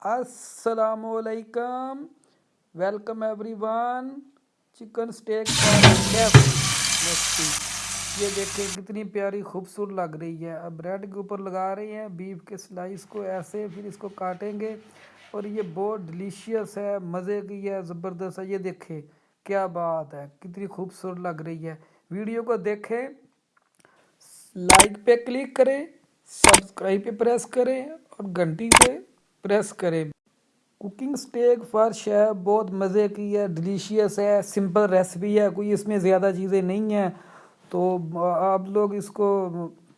السلام علیکم۔ Welcome everyone chicken steak یہ دیکھیں کتنی پیاری خوبصورت لگ رہی ہے۔ اب بریڈ کے اوپر لگا رہے ہیں بیف کے سلائس کو ایسے، پھر اس کو کاٹیں گے۔ اور یہ بہت ڈلیشیس ہے، مزے کی ہے، زبردست ہے۔ یہ دیکھیں کیا بات ہے، کتنی خوبصورت لگ رہی ہے۔ ویڈیو کو دیکھیں لائک پہ کلک کریں سبسکرائب پہ پریس کریں اور گھنٹی پہ پریس کریں کوکنگ سٹیک فرش ہے بہت مزے کی ہے ڈلیشیس ہے سمپل ریسپی ہے کوئی اس میں زیادہ چیزیں نہیں ہیں تو آپ لوگ اس کو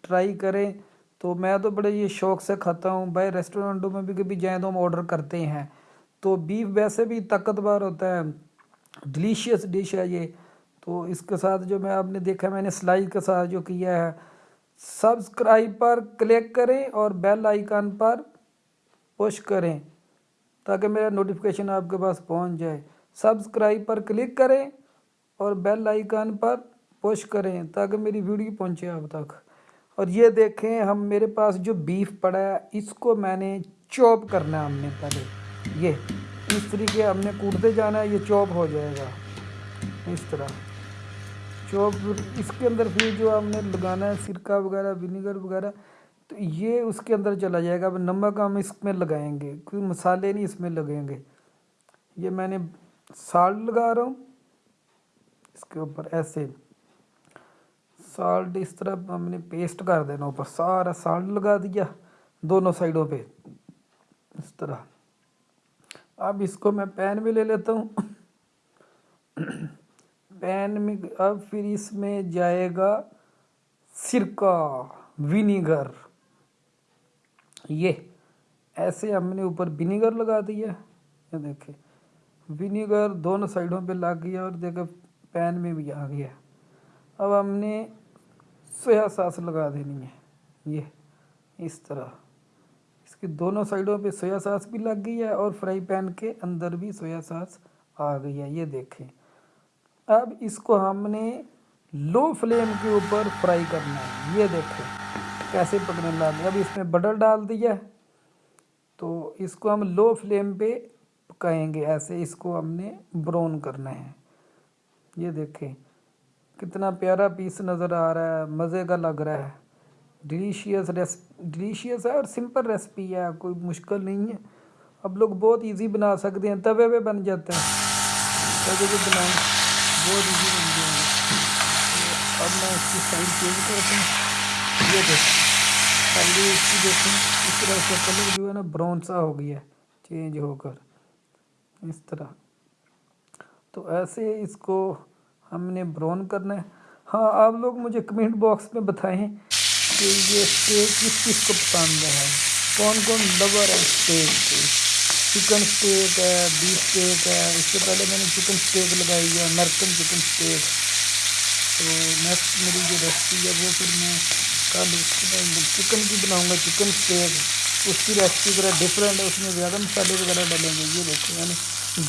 ٹرائی کریں تو میں تو بڑے یہ شوق سے کھاتا ہوں بھائی ریسٹورنٹوں میں بھی کبھی جائیں تو ہم آرڈر کرتے ہیں تو بیف ویسے بھی طاقتور ہوتا ہے ڈلیشیس ڈش ہے یہ تو اس کے ساتھ جو میں آپ نے دیکھا میں نے سلائی کے ساتھ جو کیا ہے سبسکرائب پر کلک کریں اور بیل آئیکن پر پوش کریں تاکہ میرا نوٹیفکیشن آپ کے پاس پہنچ جائے۔ سبسکرائب پر کلک کریں اور بیل آئیکن پر پوش کریں تاکہ میری ویڈیو پہنچے آپ تک۔ اور یہ دیکھیں ہم میرے پاس جو بیف پڑا ہے، اس کو میں نے چوپ کرنا ہے ہم نے پہلے۔ یہ اس طریقے ہم نے کوٹتے جانا ہے، یہ چوپ ہو جائے گا۔ اس طرح۔ چوپ اس کے اندر پھر جو ہم نے لگانا ہے، سرکہ وغیرہ ونیگر وغیرہ تو یہ اس کے اندر چلا جائے گا، اب نمک ہم اس میں لگائیں گے، کوئی مسالے نہیں اس میں لگیں گے۔ یہ میں نے سالٹ لگا رہا ہوں، اس کے اوپر ایسے سالٹ اس طرح ہم نے پیسٹ کر دینا، اوپر سارا سالٹ لگا دیا دونوں سائڈوں پہ، اس طرح۔ اب اس کو میں پین میں لے لیتا ہوں۔ پین میں، اب پھر اس میں جائے گا سرکہ ونیگر یہ ایسے ہم نے اوپر ونیگر لگا دیا یہ دیکھیں ونیگر دونوں سائڈوں پہ لگ گیا اور دیکھیں پین میں بھی آ گیا۔ اب ہم نے سویا ساس لگا دینی ہے۔ یہ اس طرح۔ اس کی دونوں سائڈوں پہ سویا ساس بھی لگ گئی ہے اور فرائی پین کے اندر بھی سویا ساس آ گئی ہے۔ یہ دیکھیں۔ اب اس کو ہم نے لو فلیم کے اوپر فرائی کرنا ہے۔ یہ دیکھیں۔ کیسے پکنے لگے اب اس میں بٹر ڈال دیا تو اس کو ہم لو فلیم پہ پکائیں گے، ایسے اس کو ہم نے براؤن کرنا ہے۔ یہ دیکھیں، کتنا پیارا پیس نظر آ رہا ہے، مزے کا لگ رہا ہے۔ ڈلیشیس ریس ڈلیشیس ہے اور سمپل ریسپی ہے، کوئی مشکل نہیں ہے۔ اب لوگ بہت ایزی بنا سکتے ہیں، توے پہ بن جاتا ہے۔ توے پہ بنائیں بہت ایزی بن جائیں گے اب میں اس کی سائڈ چینج کرتا ہوں۔ یہ دیکھیں پہلے اس کی دیکھیں، اس طرح سے کلر جو ہے نا براؤن سا ہو گیا ہے چینج ہو کر۔ اس طرح۔ تو ایسے اس کو ہم نے براؤن کرنا ہے۔ ہاں آپ لوگ مجھے کمنٹ باکس میں بتائیں کہ یہ اسٹیک کس کس کو پسند ہے۔ کون کون لور ہے اسٹیک کے؟ چکن اسٹیک ہے بیف اسٹیک ہے۔ اس سے پہلے میں نے چکن اسٹیک لگائی ہے امریکن چکن اسٹیک تو نیکسٹ میری جو ریسپی ہے وہ پھر میں کل چکن کی بناؤں گا چکن اسٹیک اس کی ریسپی ذرا ڈفرینٹ ہے اس میں زیادہ مسالے وغیرہ ڈالیں گے یہ دیکھیں یعنی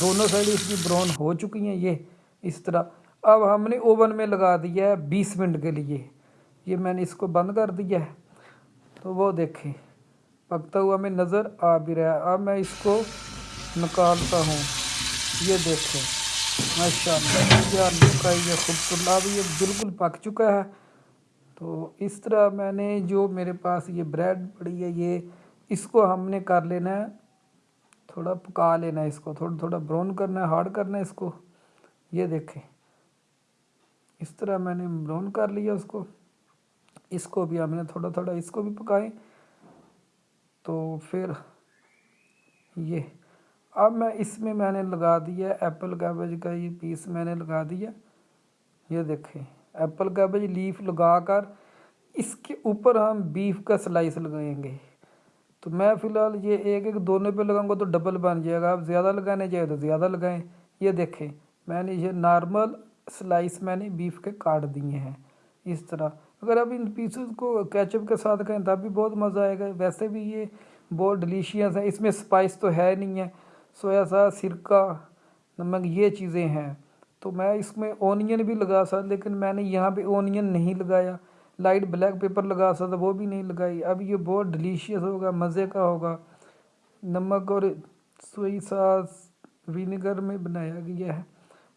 دونوں سائڈ اس کی براؤن ہو چکی ہیں یہ اس طرح اب ہم نے اوون میں لگا دیا ہے بیس منٹ کے لیے یہ میں نے اس کو بند کر دیا ہے تو وہ دیکھیں پکتا ہوا ہمیں نظر آ بھی رہا ہے اب میں اس کو نکالتا ہوں یہ دیکھیں ماشاء اللہ یہ آلو کا یہ خوبصورت اب یہ بالکل پک چکا ہے تو اس طرح میں نے جو میرے پاس یہ بریڈ پڑی ہے، یہ اس کو ہم نے کر لینا ہے، تھوڑا پکا لینا ہے اس کو، تھوڑا تھوڑا براؤن کرنا ہے، ہارڈ کرنا ہے اس کو۔ یہ دیکھیں، اس طرح میں نے براؤن کر لیا اس کو۔ اس کو بھی ہم نے تھوڑا تھوڑا اس کو بھی پکائیں۔ تو پھر یہ، اب میں اس میں میں نے لگا دیا ایپل کیبج کا یہ پیس، میں نے لگا دیا۔ یہ دیکھیں۔ ایپل کیبج لیف لگا کر اس کے اوپر ہم بیف کا سلائس لگائیں گے۔ تو میں فی الحال یہ ایک ایک دونوں پہ لگاؤں گا تو ڈبل بن جائے گا۔ آپ زیادہ لگانے چاہے تو زیادہ لگائیں۔ یہ دیکھیں، میں نے یہ نارمل سلائس میں نے بیف کے کاٹ دیے ہیں۔ اس طرح اگر اب ان پیسز کو کیچپ کے ساتھ کھائیں تب بھی بہت مزہ آئے گا۔ ویسے بھی یہ بہت ڈلیشیس ہے اس میں سپائس تو ہے نہیں ہے۔ سویا سا، سرکہ، نمک، یہ چیزیں ہیں۔ تو میں اس میں اونین بھی لگا سکتا لیکن میں نے یہاں پہ اونین نہیں لگایا۔ لائٹ بلیک پیپر لگا سکتا وہ بھی نہیں لگائی۔ اب یہ بہت ڈلیشیس ہوگا، مزے کا ہوگا۔ نمک اور سوئی ساس ونیگر میں بنایا گیا ہے۔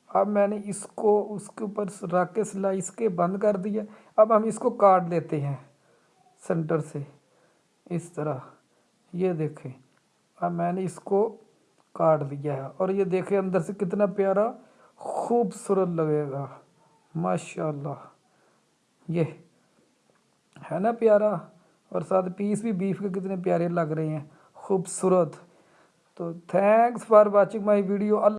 اب میں نے اس کو، اس کے اوپر رکھ کے سلائس کے بند کر دیا۔ اب ہم اس کو کاٹ لیتے ہیں سنٹر سے۔ اس طرح۔ یہ دیکھیں۔ اب میں نے اس کو کاٹ دیا ہے۔ اور یہ دیکھیں اندر سے کتنا پیارا خوبصورت لگے گا۔ ماشاء اللہ یہ ہے نا پیارا؟ اور ساتھ پیس بھی بیف کے کتنے پیارے لگ رہے ہیں۔ خوبصورت۔ تو thanks for watching my video Allah